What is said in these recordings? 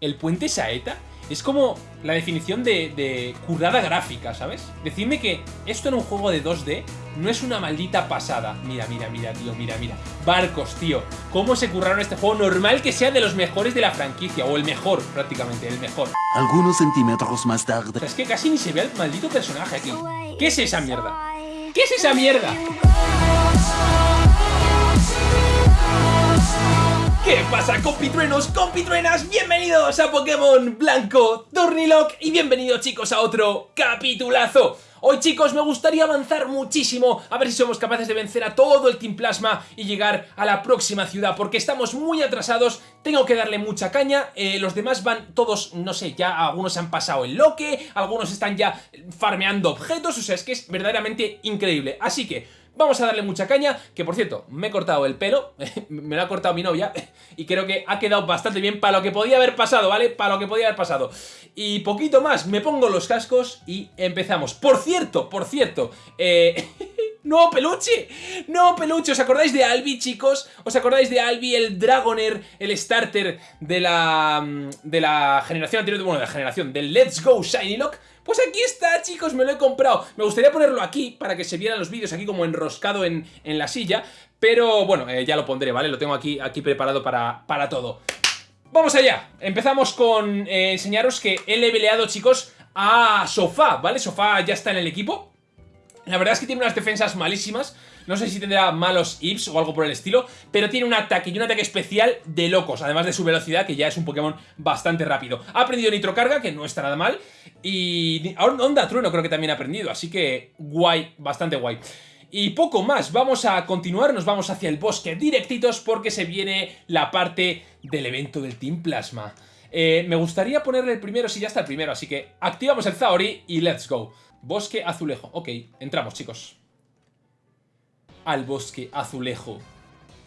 el puente Saeta es como la definición de, de currada gráfica, ¿sabes? Decidme que esto en un juego de 2D no es una maldita pasada. Mira, mira, mira, tío, mira, mira. Barcos, tío. ¿Cómo se curraron este juego? Normal que sea de los mejores de la franquicia, o el mejor, prácticamente, el mejor. Algunos centímetros más tarde. es que casi ni se ve el maldito personaje aquí. ¿Qué es esa mierda? ¿Qué es esa mierda? ¿Qué pasa compitruenos, compitruenas? Bienvenidos a Pokémon Blanco Turnilock y bienvenidos chicos a otro capitulazo Hoy chicos me gustaría avanzar muchísimo a ver si somos capaces de vencer a todo el Team Plasma y llegar a la próxima ciudad porque estamos muy atrasados, tengo que darle mucha caña, eh, los demás van todos, no sé, ya algunos han pasado el loque, algunos están ya farmeando objetos, o sea es que es verdaderamente increíble, así que Vamos a darle mucha caña, que por cierto, me he cortado el pelo, me lo ha cortado mi novia, y creo que ha quedado bastante bien para lo que podía haber pasado, ¿vale? Para lo que podía haber pasado. Y poquito más, me pongo los cascos y empezamos. Por cierto, por cierto, eh... ¡No, peluche! ¡No, peluche! ¿Os acordáis de Albi, chicos? ¿Os acordáis de Albi, el Dragoner, el starter de la, mm, de la generación anterior? Bueno, de la generación del Let's Go Shiny Lock. Pues aquí está, chicos, me lo he comprado. Me gustaría ponerlo aquí para que se vieran los vídeos aquí como enroscado en, la silla. Pero bueno, eh, ya lo pondré, ¿vale? Lo tengo aquí, aquí preparado para, para todo. ¡Vamos allá! Empezamos con eh, enseñaros que he leveleado, chicos, a Sofá, ¿vale? Sofá ya está en el equipo. La verdad es que tiene unas defensas malísimas. No sé si tendrá malos IPs o algo por el estilo, pero tiene un ataque y un ataque especial de locos, además de su velocidad, que ya es un Pokémon bastante rápido. Ha aprendido Nitrocarga, que no está nada mal, y Onda Trueno creo que también ha aprendido, así que guay, bastante guay. Y poco más, vamos a continuar, nos vamos hacia el bosque directitos porque se viene la parte del evento del Team Plasma. Eh, me gustaría ponerle el primero si ya está el primero, así que activamos el Zaori y let's go. Bosque azulejo. Ok, entramos, chicos. Al bosque azulejo.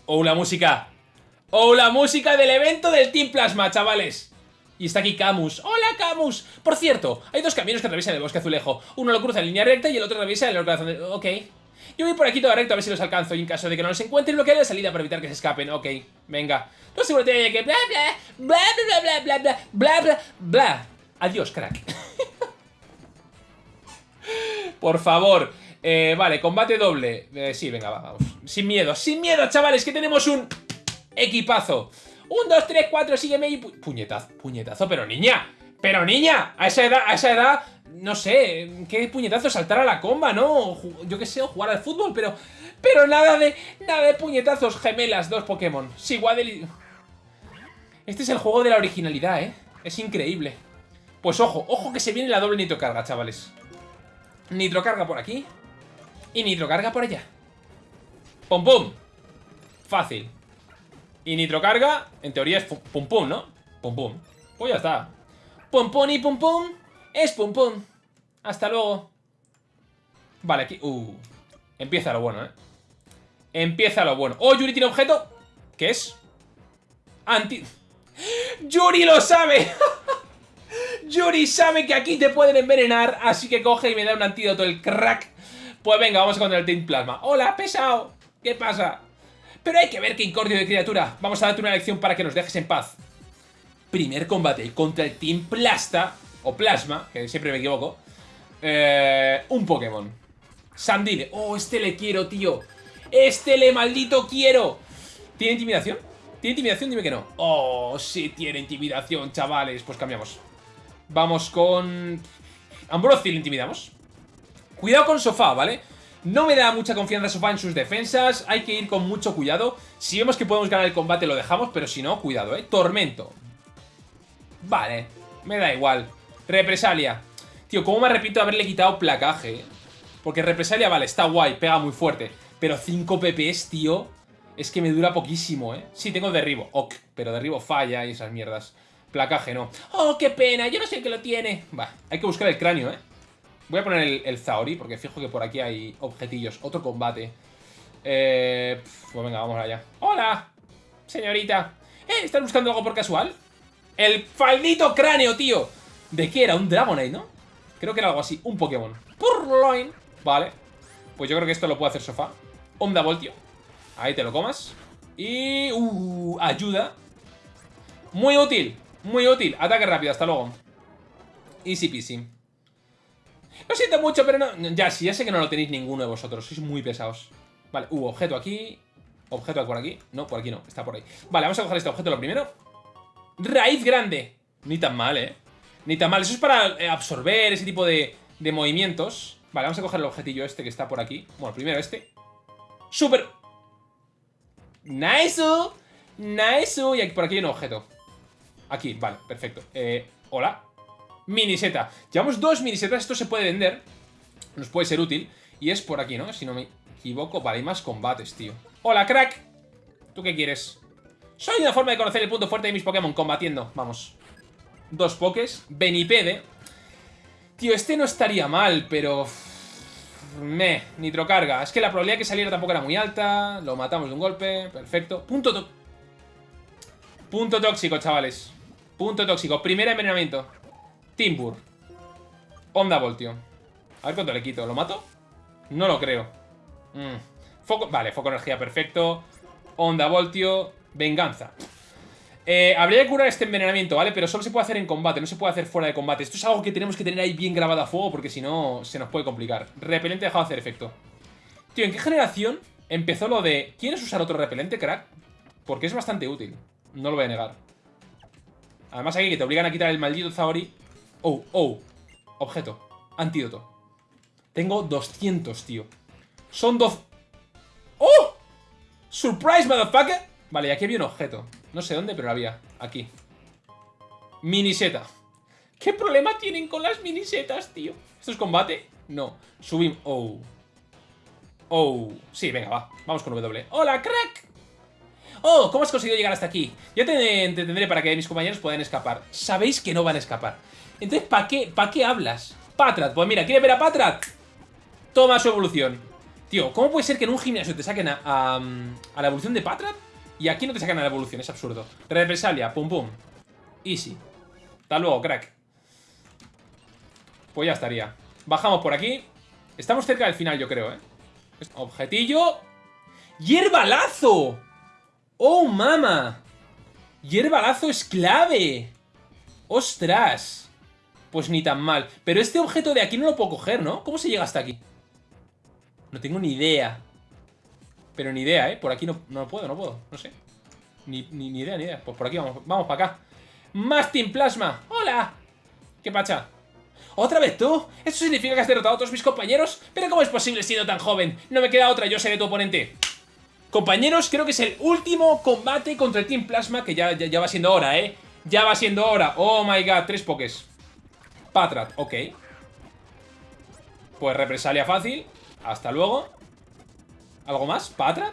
¡Oh, la música! ¡Oh, la música del evento del Team Plasma, chavales! Y está aquí Camus. ¡Hola, Camus! Por cierto, hay dos caminos que atraviesan el bosque azulejo. Uno lo cruza en línea recta y el otro atraviesa el corazón de... Ok. Yo voy por aquí todo recto a ver si los alcanzo y en caso de que no los encuentre bloquearé la salida para evitar que se escapen. Ok, venga. No asegúrate de que bla bla bla bla bla bla bla bla bla. Adiós, crack. Por favor. Eh, vale, combate doble. Eh, sí, venga, vamos. Sin miedo, sin miedo, chavales, que tenemos un equipazo. Un, dos, tres, cuatro, sígueme y... puñetazo, puñetazo, pero niña. Pero niña, a esa edad, a esa edad, no sé, qué puñetazo saltar a la comba, ¿no? Yo qué sé, o jugar al fútbol, pero... Pero nada de... Nada de puñetazos gemelas, dos Pokémon. Sí, Waddle Este es el juego de la originalidad, ¿eh? Es increíble. Pues ojo, ojo que se viene la doble nitrocarga, chavales. Nitrocarga por aquí. Y nitrocarga por allá. Pum pum. Fácil. Y nitrocarga, en teoría es pum pum, ¿no? Pum pum. Pues ya está. Pum pum y pum pum. Es pum pum. Hasta luego. Vale, aquí... Uh. Empieza lo bueno, ¿eh? Empieza lo bueno. ¡Oh, Yuri tiene objeto! ¿Qué es? Anti... ¡Yuri lo sabe! Yuri sabe que aquí te pueden envenenar, así que coge y me da un antídoto, el crack. Pues venga, vamos contra el Team Plasma. ¡Hola, pesado! ¿Qué pasa? Pero hay que ver qué incordio de criatura. Vamos a darte una lección para que nos dejes en paz. Primer combate contra el Team Plasta, o Plasma, que siempre me equivoco. Eh, un Pokémon. Sandile. Oh, este le quiero, tío. Este le maldito quiero. ¿Tiene intimidación? ¿Tiene intimidación? Dime que no. Oh, sí tiene intimidación, chavales. Pues cambiamos. Vamos con... Ambrosi le intimidamos. Cuidado con Sofá, ¿vale? No me da mucha confianza Sofá en sus defensas. Hay que ir con mucho cuidado. Si vemos que podemos ganar el combate lo dejamos, pero si no, cuidado, ¿eh? Tormento. Vale, me da igual. Represalia. Tío, ¿cómo me repito haberle quitado placaje? Eh? Porque Represalia, vale, está guay, pega muy fuerte. Pero 5 PPs, tío, es que me dura poquísimo, ¿eh? Sí, tengo derribo, ok, pero derribo falla y esas mierdas. Placaje no. ¡Oh, qué pena! Yo no sé qué lo tiene. Va, hay que buscar el cráneo, ¿eh? Voy a poner el, el porque fijo que por aquí hay objetillos. Otro combate. Eh... Pues venga, vamos allá. ¡Hola! Señorita. ¿Eh? ¿Estás buscando algo por casual? ¡El faldito cráneo, tío! ¿De qué era? Un Dragonite, ¿no? Creo que era algo así. Un Pokémon. Purloin. Vale. Pues yo creo que esto lo puede hacer Sofá. Onda Voltio. Ahí te lo comas. Y... Uh, ayuda. Muy útil. Muy útil. Ataque rápido, hasta luego. Easy peasy. Lo siento mucho, pero no... Ya, sí, ya sé que no lo tenéis ninguno de vosotros. Sois muy pesados. Vale, hubo objeto aquí. Objeto por aquí. No, por aquí no. Está por ahí. Vale, vamos a coger este objeto lo primero. Raíz grande. Ni tan mal, ¿eh? Ni tan mal. Eso es para eh, absorber ese tipo de, de movimientos. Vale, vamos a coger el objetillo este que está por aquí. Bueno, primero este. ¡Súper! ¡Nice! ¡Nice! Y aquí, por aquí hay un objeto. Aquí, vale, perfecto. Eh, hola. Miniseta. Llevamos dos minisetas. Esto se puede vender. Nos puede ser útil. Y es por aquí, ¿no? Si no me equivoco. Vale, hay más combates, tío. Hola, crack. ¿Tú qué quieres? Soy una forma de conocer el punto fuerte de mis Pokémon combatiendo. Vamos. Dos pokés. Benipede. Tío, este no estaría mal, pero... Me, nitrocarga. Es que la probabilidad que saliera tampoco era muy alta. Lo matamos de un golpe. Perfecto. Punto. Punto tóxico, chavales. Punto tóxico. Primer envenenamiento. Timbur. Onda voltio. A ver cuánto le quito. ¿Lo mato? No lo creo. Mm. Foco... Vale, foco energía perfecto. Onda voltio. Venganza. Eh, habría que curar este envenenamiento, ¿vale? Pero solo se puede hacer en combate, no se puede hacer fuera de combate. Esto es algo que tenemos que tener ahí bien grabado a fuego porque si no se nos puede complicar. Repelente dejado de hacer efecto. Tío, ¿en qué generación empezó lo de... ¿Quieres usar otro repelente, crack? Porque es bastante útil. No lo voy a negar. Además aquí que te obligan a quitar el maldito Zaori. Oh, oh. Objeto. Antídoto. Tengo 200, tío. Son dos... ¡Oh! ¡Surprise, motherfucker! Vale, aquí había un objeto. No sé dónde, pero lo había. Aquí. Miniseta. ¿Qué problema tienen con las minisetas, tío? ¿Esto es combate? No. Subimos. Oh. Oh. Sí, venga, va. Vamos con W. ¡Hola, crack! Oh, ¿cómo has conseguido llegar hasta aquí? Yo te entretendré para que mis compañeros puedan escapar. Sabéis que no van a escapar. Entonces, ¿para qué, ¿para qué hablas? Patrat. Pues mira, ¿quieres ver a Patrat? Toma su evolución. Tío, ¿cómo puede ser que en un gimnasio te saquen a, a, a la evolución de Patrat? Y aquí no te sacan a la evolución, es absurdo. Represalia, pum pum. Easy. Hasta luego, crack. Pues ya estaría. Bajamos por aquí. Estamos cerca del final, yo creo, ¿eh? Objetillo. ¡Hierbalazo! ¡Oh, mama! ¡Hierbalazo es clave! ¡Ostras! Pues ni tan mal. Pero este objeto de aquí no lo puedo coger, ¿no? ¿Cómo se llega hasta aquí? No tengo ni idea. Pero ni idea, ¿eh? Por aquí no, no puedo, no puedo. No sé. Ni, ni, ni, idea, ni idea. Pues por aquí vamos. Vamos para acá. ¡Más Team Plasma! ¡Hola! ¿Qué pacha? ¿Otra vez tú? ¿Eso significa que has derrotado a todos mis compañeros? ¿Pero cómo es posible siendo tan joven? No me queda otra, yo seré tu oponente. Compañeros, creo que es el último combate contra el Team Plasma, que ya, ya, ya va siendo hora, ¿eh? Ya va siendo hora. Oh my god, tres pokés. Patrat, ok. Pues represalia fácil. Hasta luego. ¿Algo más? ¿Patra?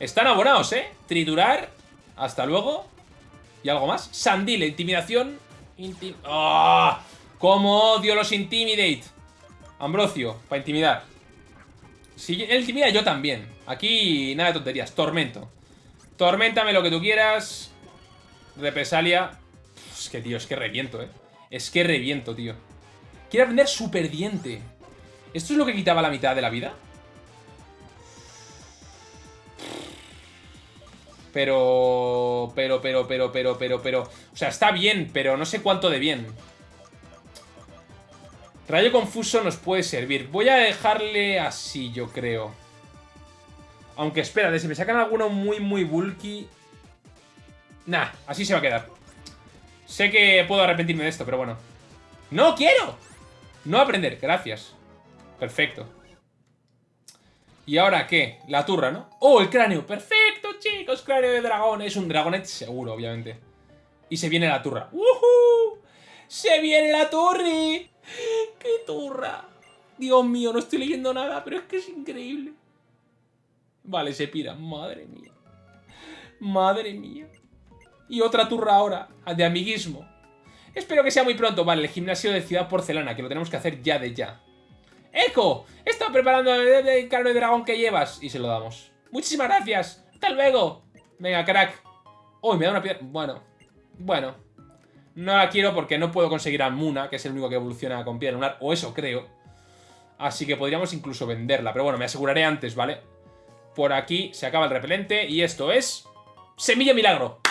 Están abonados, ¿eh? Triturar. Hasta luego. ¿Y algo más? Sandile, intimidación. Intim ¡Oh! ¡Cómo odio los intimidate! Ambrosio, para intimidar. Si él intimida, yo también. Aquí nada de tonterías. Tormento. Torméntame lo que tú quieras. Represalia. Es que, tío, es que reviento, ¿eh? Es que reviento, tío. Quiero aprender super diente. ¿Esto es lo que quitaba la mitad de la vida? Pero... Pero, pero, pero, pero, pero, pero... O sea, está bien, pero no sé cuánto de bien. Rayo confuso nos puede servir. Voy a dejarle así, yo creo. Aunque espérate, si me sacan alguno muy, muy bulky... Nah, así se va a quedar. Sé que puedo arrepentirme de esto, pero bueno. ¡No quiero! No aprender, gracias. Perfecto. ¿Y ahora qué? La turra, ¿no? ¡Oh, el cráneo! ¡Perfecto, chicos! Cráneo de dragón. Es un dragonet seguro, obviamente. Y se viene la turra. ¡Woohoo! ¡Se viene la turri! ¡Qué turra! Dios mío, no estoy leyendo nada, pero es que es increíble. Vale, se pira. Madre mía. Madre mía. Y otra turra ahora, de amiguismo. Espero que sea muy pronto. Vale, el gimnasio de Ciudad Porcelana, que lo tenemos que hacer ya de ya. ¡Eco! Estado preparando el carro de dragón que llevas. Y se lo damos. Muchísimas gracias. Hasta luego. Venga, crack. Uy, me da una piedra. Bueno. Bueno. No la quiero porque no puedo conseguir a Muna, que es el único que evoluciona con piedra lunar. O eso creo. Así que podríamos incluso venderla. Pero bueno, me aseguraré antes, ¿vale? Por aquí se acaba el repelente. Y esto es... Semilla milagro.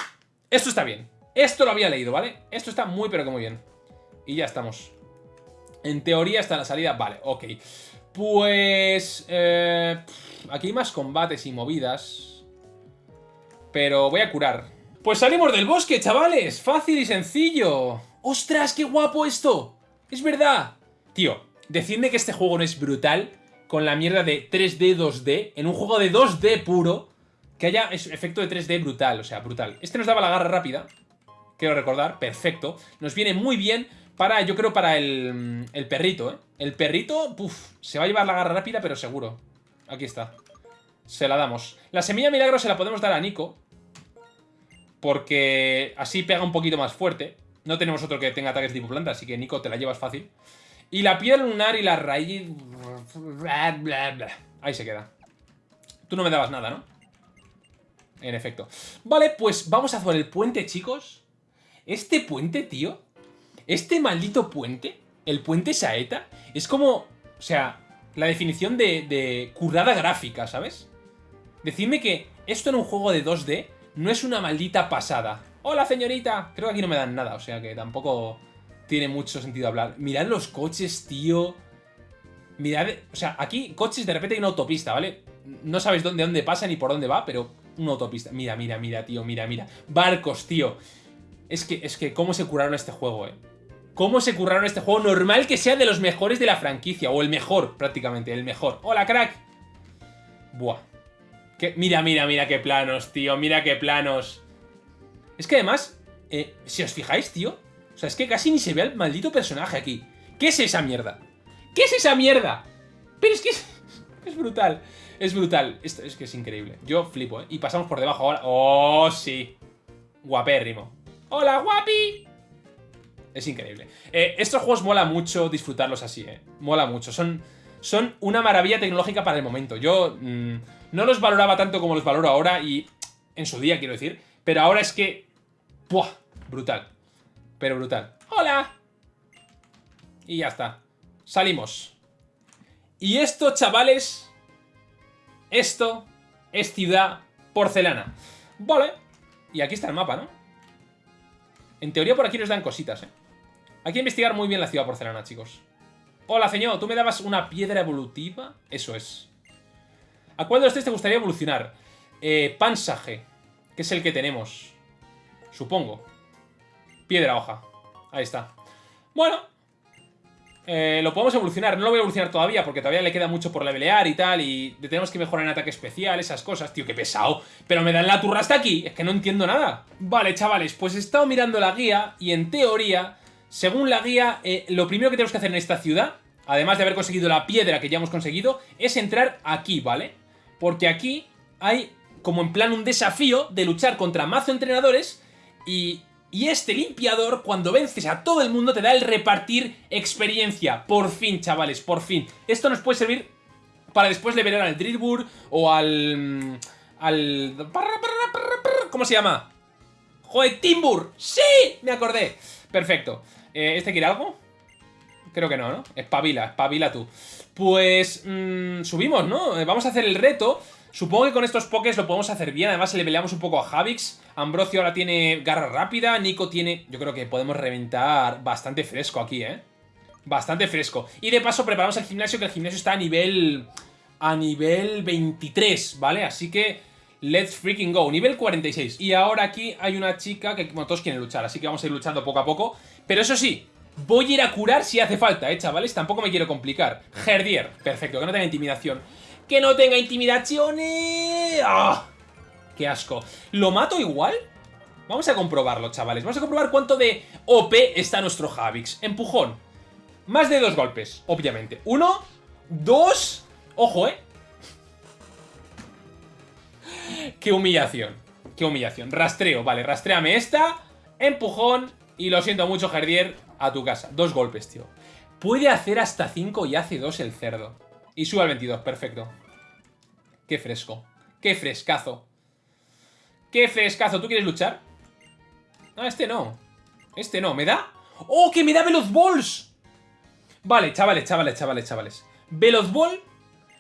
Esto está bien. Esto lo había leído, ¿vale? Esto está muy pero que muy bien. Y ya estamos. En teoría está la salida. Vale, ok. Pues... Eh, aquí hay más combates y movidas. Pero voy a curar. Pues salimos del bosque, chavales. Fácil y sencillo. ¡Ostras, qué guapo esto! ¡Es verdad! Tío, decidme que este juego no es brutal con la mierda de 3D, 2D. En un juego de 2D puro, que haya efecto de 3D brutal. O sea, brutal. Este nos daba la garra rápida. Quiero recordar. Perfecto. Nos viene muy bien para, yo creo, para el, el perrito, ¿eh? El perrito, puf, se va a llevar la garra rápida, pero seguro. Aquí está. Se la damos. La semilla milagro se la podemos dar a Nico. Porque así pega un poquito más fuerte. No tenemos otro que tenga ataques tipo planta, así que Nico te la llevas fácil. Y la piedra lunar y la raíz... Ahí se queda. Tú no me dabas nada, ¿no? En efecto. Vale, pues vamos a hacer el puente, chicos. Este puente, tío. Este maldito puente, el puente Saeta, es como... O sea, la definición de, de currada gráfica, ¿sabes? Decidme que esto en un juego de 2D no es una maldita pasada. ¡Hola, señorita! Creo que aquí no me dan nada, o sea que tampoco tiene mucho sentido hablar. Mirad los coches, tío. Mirad... O sea, aquí coches de repente hay una autopista, ¿vale? No sabes dónde, dónde pasa ni por dónde va, pero una autopista. Mira, mira, mira, tío, mira, mira. Barcos, tío. Es que, es que, ¿cómo se curaron este juego, eh? ¿Cómo se curraron este juego? Normal que sea de los mejores de la franquicia, o el mejor, prácticamente, el mejor. ¡Hola, crack! Buah. Mira, mira, mira qué planos, tío, mira qué planos. Es que además, eh, si os fijáis, tío, o sea, es que casi ni se ve al maldito personaje aquí. ¿Qué es esa mierda? ¿Qué es esa mierda? Pero es que es, brutal, es brutal. Esto es que es increíble. Yo flipo, ¿eh? Y pasamos por debajo ahora. ¡Oh, sí! Guapérrimo. ¡Hola, guapi! Es increíble. Eh, estos juegos mola mucho disfrutarlos así, ¿eh? Mola mucho. Son, son una maravilla tecnológica para el momento. Yo mm, no los valoraba tanto como los valoro ahora y... En su día, quiero decir. Pero ahora es que ¡Buah! Brutal. Pero brutal. ¡Hola! Y ya está. Salimos. Y esto, chavales... Esto es ciudad porcelana. Vale. Y aquí está el mapa, ¿no? En teoría por aquí nos dan cositas, ¿eh? Hay que investigar muy bien la ciudad porcelana, chicos. Hola, señor. ¿Tú me dabas una piedra evolutiva? Eso es. ¿A cuál de los te gustaría evolucionar? Eh, pansaje, que es el que tenemos. Supongo. Piedra hoja. Ahí está. Bueno. Eh, lo podemos evolucionar. No lo voy a evolucionar todavía porque todavía le queda mucho por levelear y tal. Y tenemos que mejorar en ataque especial, esas cosas. Tío, qué pesado. Pero me dan la turra hasta aquí. Es que no entiendo nada. Vale, chavales. Pues he estado mirando la guía y en teoría, según la guía, eh, lo primero que tenemos que hacer en esta ciudad, además de haber conseguido la piedra que ya hemos conseguido, es entrar aquí, ¿vale? Porque aquí hay como en plan un desafío de luchar contra mazo entrenadores y, este limpiador, cuando vences a todo el mundo, te da el repartir experiencia. Por fin, chavales, por fin. Esto nos puede servir para después liberar al Drillbur o al... Mm, al... ¿Cómo se llama? ¡Joder, Timbur! ¡Sí! Me acordé. Perfecto. Eh, ¿Este quiere algo? Creo que no, ¿no? Espabila, espabila tú. Pues... Mmm, subimos, ¿no? Eh, vamos a hacer el reto. Supongo que con estos pokés lo podemos hacer bien. Además, le peleamos un poco a Javix. Ambrosio ahora tiene garra rápida. Nico tiene... Yo creo que podemos reventar bastante fresco aquí, ¿eh? Bastante fresco. Y de paso preparamos el gimnasio, que el gimnasio está a nivel... A nivel 23, ¿vale? Así que... Let's freaking go. Nivel 46. Y ahora aquí hay una chica que, bueno, todos quieren luchar. Así que vamos a ir luchando poco a poco. Pero eso sí, voy a ir a curar si hace falta, ¿eh, chavales? Tampoco me quiero complicar. Herdier. Perfecto, que no tenga intimidación que no tenga intimidaciones. ¡Ah! ¡Qué asco! ¿Lo mato igual? Vamos a comprobarlo, chavales. Vamos a comprobar cuánto de OP está nuestro Javix. Empujón. Más de dos golpes, obviamente. Uno, dos... Ojo, ¿eh? Qué humillación. Qué humillación. Rastreo, vale, rastréame esta. Empujón. Y lo siento mucho, Jardier, a tu casa. Dos golpes, tío. Puede hacer hasta cinco y hace dos el cerdo. Y sube al 22, perfecto. Qué fresco. Qué frescazo. Qué frescazo. ¿Tú quieres luchar? Ah, este no. Este no. ¿Me da? ¡Oh, que me da Veloz Balls! Vale, chavales, chavales, chavales, chavales. Veloz Ball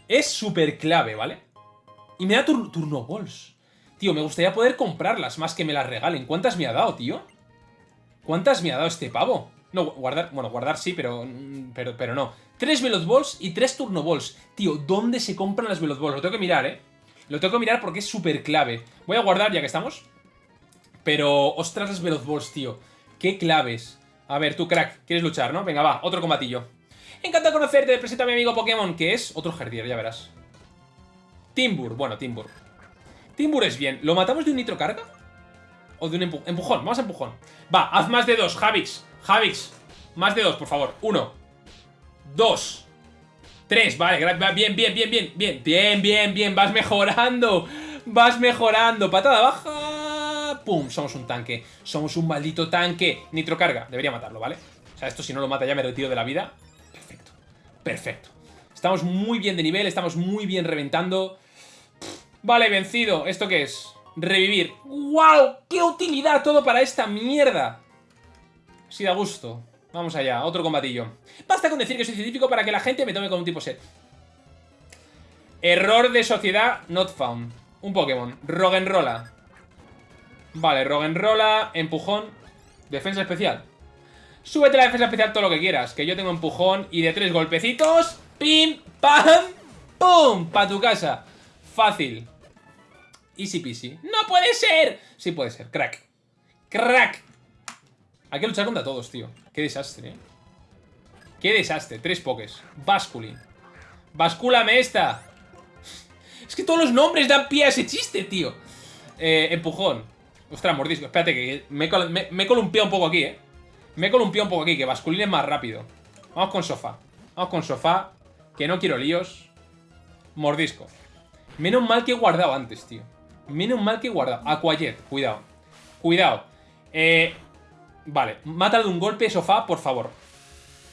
es súper clave, ¿vale? Y me da Turno Balls. Tío, me gustaría poder comprarlas más que me las regalen. ¿Cuántas me ha dado, tío? ¿Cuántas me ha dado este pavo? No, guardar, bueno, guardar sí, pero, mm, pero, pero no. Tres Veloz Balls y tres Turno Balls. Tío, ¿dónde se compran las Veloz Balls? Lo tengo que mirar, ¿eh? Lo tengo que mirar porque es súper clave. Voy a guardar ya que estamos. Pero, ostras, las Veloz Balls, tío. Qué claves. A ver, tú, crack, ¿quieres luchar, no? Venga, va, otro combatillo. Encantado conocerte, presenta a mi amigo Pokémon, que es otro Herdier, ya verás. Timbur, bueno, Timbur. Timbur es bien. ¿Lo matamos de un nitro carga? ¿O de un empujón? Vamos a empujón. Va, haz más de dos, Javix. Javix, más de dos, por favor. Uno, dos, tres. Vale, bien, bien, bien, bien, bien. Bien, bien, bien. Vas mejorando. Vas mejorando. Patada baja. Pum, somos un tanque. Somos un maldito tanque. Nitro carga. Debería matarlo, ¿vale? O sea, esto si no lo mata ya me retiro de la vida. Perfecto. Perfecto. Estamos muy bien de nivel, estamos muy bien reventando. Vale, vencido. ¿Esto qué es? Revivir. ¡Wow! ¡Qué utilidad todo para esta mierda! Sí da gusto. Vamos allá, otro combatillo. Basta con decir que soy científico para que la gente me tome como un tipo set. Error de sociedad not found. Un Pokémon. Roggenrola. Vale, Roggenrola, empujón, defensa especial. Súbete la defensa especial todo lo que quieras, que yo tengo empujón y de tres golpecitos, pim, pam, pum, pa' tu casa. Fácil. Easy peasy. ¡No puede ser! Sí puede ser, crack. Crack. Hay que luchar contra todos, tío. Qué desastre, ¿eh? Qué desastre. Tres pokés. Basculin. Bascúlame esta. Es que todos los nombres dan pie a ese chiste, tío. Eh, empujón. Ostras, mordisco. Espérate, que me, he columpiado un poco aquí, ¿eh? Me he columpiado un poco aquí, que Basculin es más rápido. Vamos con sofá. Vamos con sofá. Que no quiero líos. Mordisco. Menos mal que he guardado antes, tío. Menos mal que he guardado. Aquayet, cuidado. Cuidado. Eh, Vale, mátalo de un golpe, sofá, por favor.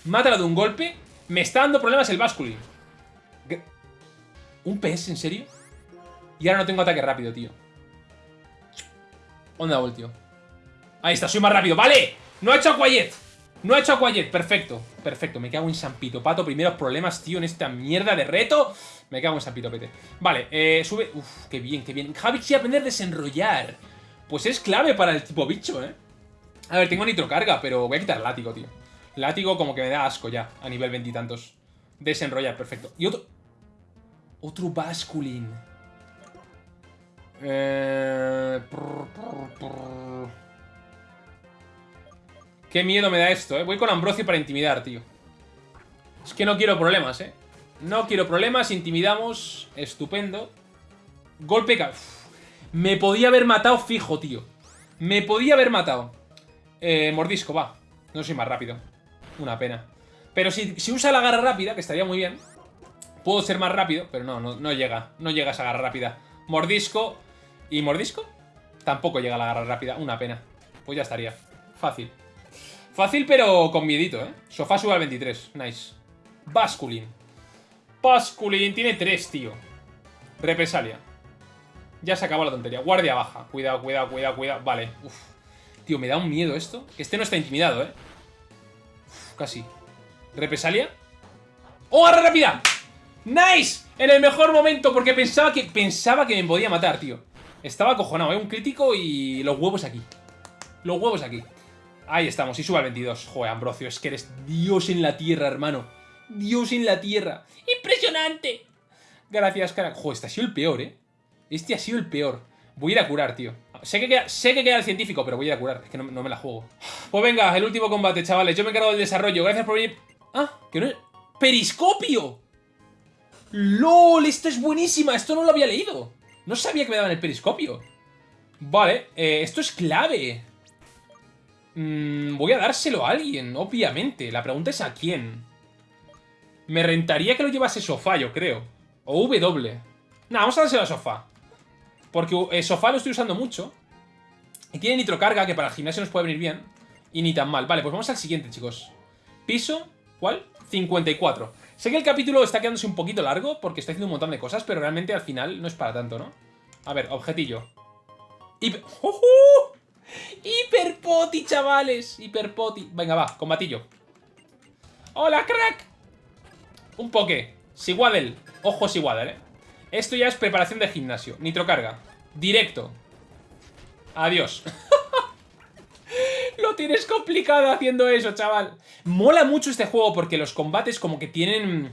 Mátalo de un golpe. Me está dando problemas el Basculin. ¿Un PS? ¿En serio? Y ahora no tengo ataque rápido, tío. Onda Volt, tío. Ahí está, soy más rápido. ¡Vale! ¡No ha hecho Aquayet! No ha hecho Aquayet, perfecto Perfecto, me cago en San Pito Pato Primeros problemas, tío, en esta mierda de reto Me cago en San Pito Pete Vale, eh, sube, uf, qué bien, qué bien Javi quiere aprender a desenrollar Pues es clave para el tipo bicho, eh a ver, tengo nitrocarga, pero voy a quitar látigo, tío. Látigo como que me da asco ya, a nivel veintitantos. Desenrollar, perfecto. Y otro... Otro basculin. Eh... Qué miedo me da esto, ¿eh? Voy con Ambrosio para intimidar, tío. Es que no quiero problemas, ¿eh? No quiero problemas, intimidamos. Estupendo. Golpe... Me podía haber matado fijo, tío. Me podía haber matado. Eh, mordisco, va. No soy más rápido. Una pena. Pero si, si, usa la garra rápida, que estaría muy bien, puedo ser más rápido, pero no, no, llega. No llega esa garra rápida. Mordisco. ¿Y mordisco? Tampoco llega la garra rápida. Una pena. Pues ya estaría. Fácil. Fácil, pero con miedito, ¿eh? Sofá sube al 23. Nice. Basculin. Basculin. Tiene 3, tío. Represalia. Ya se acabó la tontería. Guardia baja. Cuidado, cuidado, cuidado, cuidado. Vale. Uf. Tío, me da un miedo esto. Este no está intimidado, ¿eh? casi. ¿Represalia? ¡Oh, agarra rápida! ¡Nice! En el mejor momento, porque pensaba que, pensaba que me podía matar, tío. Estaba acojonado, ¿eh? Un crítico y los huevos aquí. Los huevos aquí. Ahí estamos, y suba al 22. Joder, Ambrosio, es que eres Dios en la tierra, hermano. Dios en la tierra. ¡Impresionante! Gracias, cara. Joder, este ha sido el peor, ¿eh? Este ha sido el peor. Voy a ir a curar, tío. Sé que, queda, sé que queda el científico, pero voy a ir a curar. Es que no, me la juego. Pues venga, el último combate, chavales. Yo me encargo del desarrollo. Gracias por venir. Ah, que no es... ¡Periscopio! ¡Lol! Esto es buenísima. Esto no lo había leído. No sabía que me daban el periscopio. Vale, eh, esto es clave. Mm, voy a dárselo a alguien, obviamente. La pregunta es a quién. Me rentaría que lo llevase Sofá, yo creo. O W. Nah, vamos a dárselo a Sofá. Porque el sofá lo estoy usando mucho. Y tiene nitrocarga, que para el gimnasio nos puede venir bien. Y ni tan mal. Vale, pues vamos al siguiente, chicos. Piso, ¿cuál? 54. Sé que el capítulo está quedándose un poquito largo porque está haciendo un montón de cosas, pero realmente al final no es para tanto, ¿no? A ver, objetillo. Hiper... ¡Hiperpoti, chavales! Hiperpoti. Venga, va, combatillo. ¡Hola, crack! Un poke. Siguadel. Ojo Siguadel, ¿eh? Esto ya es preparación de gimnasio. Nitrocarga. Directo. Adiós. Lo tienes complicado haciendo eso, chaval. Mola mucho este juego porque los combates como que tienen...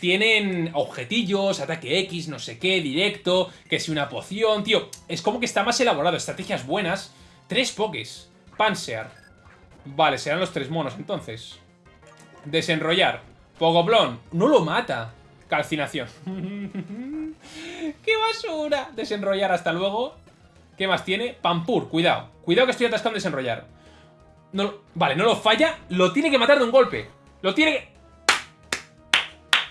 Tienen objetillos, ataque X, no sé qué, directo, que si una poción, tío. Es como que está más elaborado, estrategias buenas. Tres pokés. Panzer. Vale, serán los tres monos entonces. Desenrollar. Pogoblón. No lo mata. Calcinación. ¡Qué basura! Desenrollar, hasta luego. ¿Qué más tiene? Pampur, cuidado. Cuidado que estoy atascando desenrollar. No, vale, no lo falla. Lo tiene que matar de un golpe. Lo tiene que...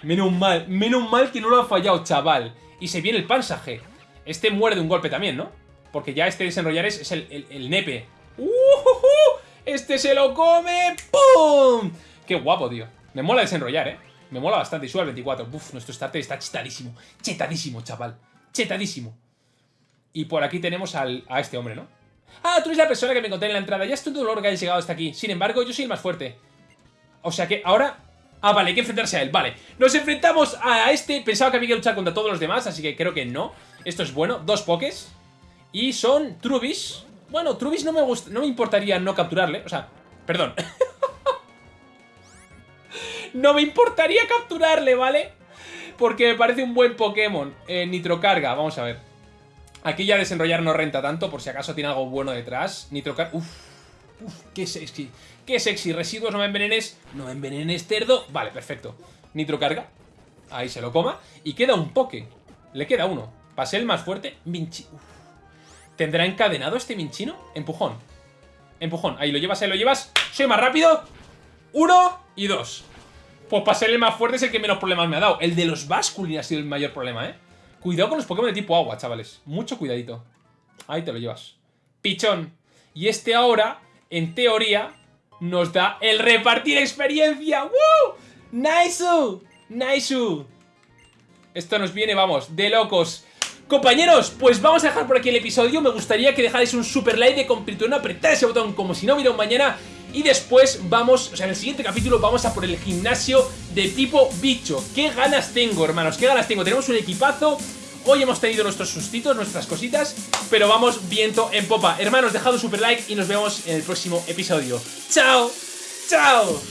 Menos mal, menos mal que no lo ha fallado, chaval. Y se viene el pansaje. Este muere de un golpe también, ¿no? Porque ya este desenrollar es, el, nepe. ¡Uh, Este se lo come. ¡Pum! Qué guapo, tío. Me mola desenrollar, ¿eh? Me mola bastante. Y sube al 24. Uf, nuestro starter está chetadísimo. Chetadísimo, chaval. Chetadísimo. Y por aquí tenemos al, a este hombre, ¿no? Ah, tú eres la persona que me encontré en la entrada. Ya es tu dolor que hayas llegado hasta aquí. Sin embargo, yo soy el más fuerte. O sea que ahora Ah, vale, hay que enfrentarse a él, vale Nos enfrentamos a este, pensaba que había que luchar contra todos los demás Así que creo que no Esto es bueno, dos pokés Y son Trubis Bueno, Trubis no me gusta, no me importaría no capturarle O sea, perdón No me importaría capturarle, ¿vale? Porque me parece un buen Pokémon. Eh, Nitrocarga, vamos a ver. Aquí ya desenrollar no renta tanto Por si acaso tiene algo bueno detrás. Nitrocarga, uff Uf, qué sexy Qué sexy, residuos, no me envenenes No me envenenes, cerdo. Vale, perfecto. Nitro carga Ahí se lo coma. Y queda un poke Le queda uno. Pasé el más fuerte Minchi ¿Tendrá encadenado este Minchino? Empujón. Empujón Ahí lo llevas, ahí lo llevas. Soy más rápido. Uno y dos Pues pasé el más fuerte es el que menos problemas me ha dado El de los Basculin ha sido el mayor problema, ¿eh? Cuidado con los Pokémon de tipo agua, chavales Mucho cuidadito Ahí te lo llevas Pichón Y este ahora, en teoría nos da el repartir experiencia. ¡Woo! ¡Nice! ¡Nice! Esto nos viene, vamos, de locos. Compañeros, pues vamos a dejar por aquí el episodio. Me gustaría que dejáis un super like de completuón, apretar ese botón como si no hubiera un mañana. Y después vamos, o sea, en el siguiente capítulo vamos a por el gimnasio de tipo bicho. ¿Qué ganas tengo, hermanos? ¿Qué ganas tengo? Tenemos un equipazo Hoy hemos tenido nuestros sustitos, nuestras cositas, pero vamos viento en popa. Hermanos, dejad un super like y nos vemos en el próximo episodio. ¡Chao! ¡Chao!